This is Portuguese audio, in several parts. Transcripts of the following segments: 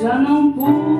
já não pude.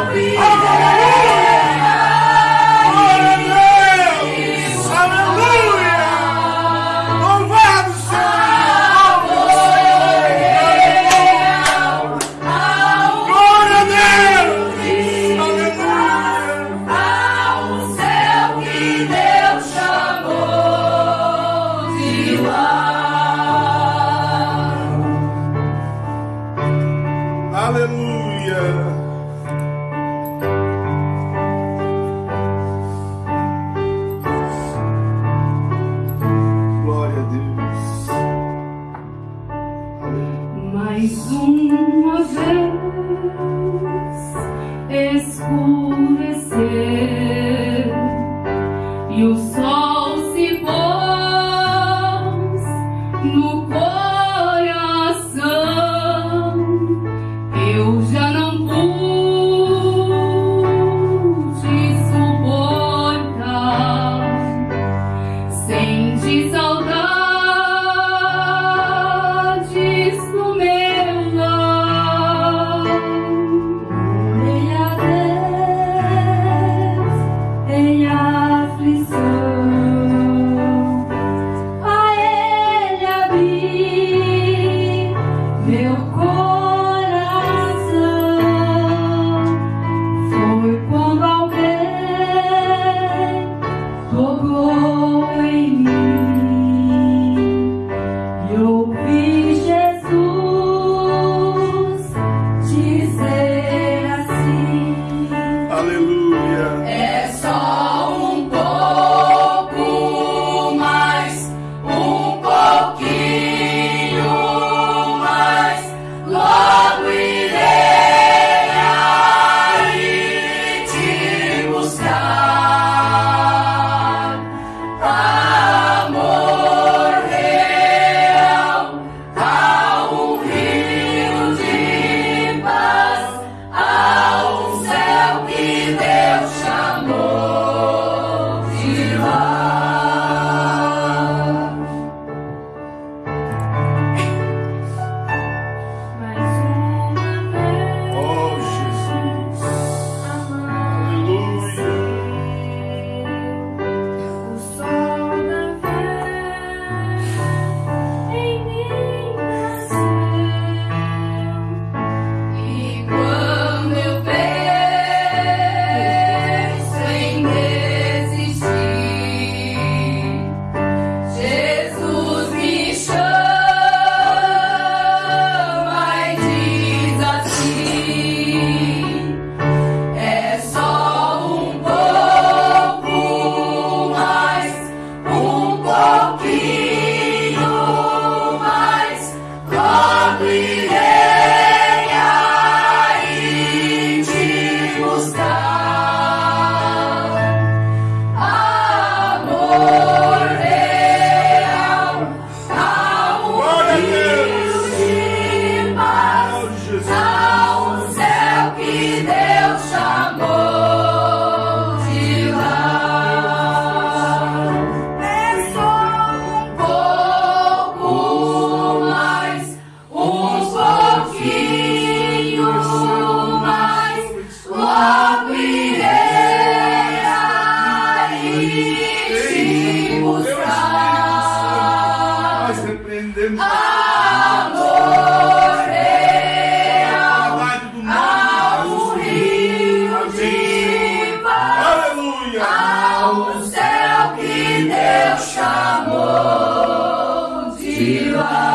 I'll be there. e o glory. Deus. É ao rio de paz, Aleluia. ao céu que Deus chamou de lá.